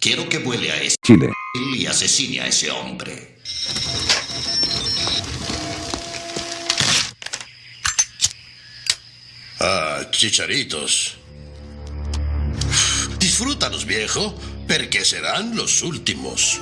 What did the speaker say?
Quiero que vuele a ese Chile. y asesine a ese hombre. Ah, chicharitos. Disfrútalos, viejo, porque serán los últimos.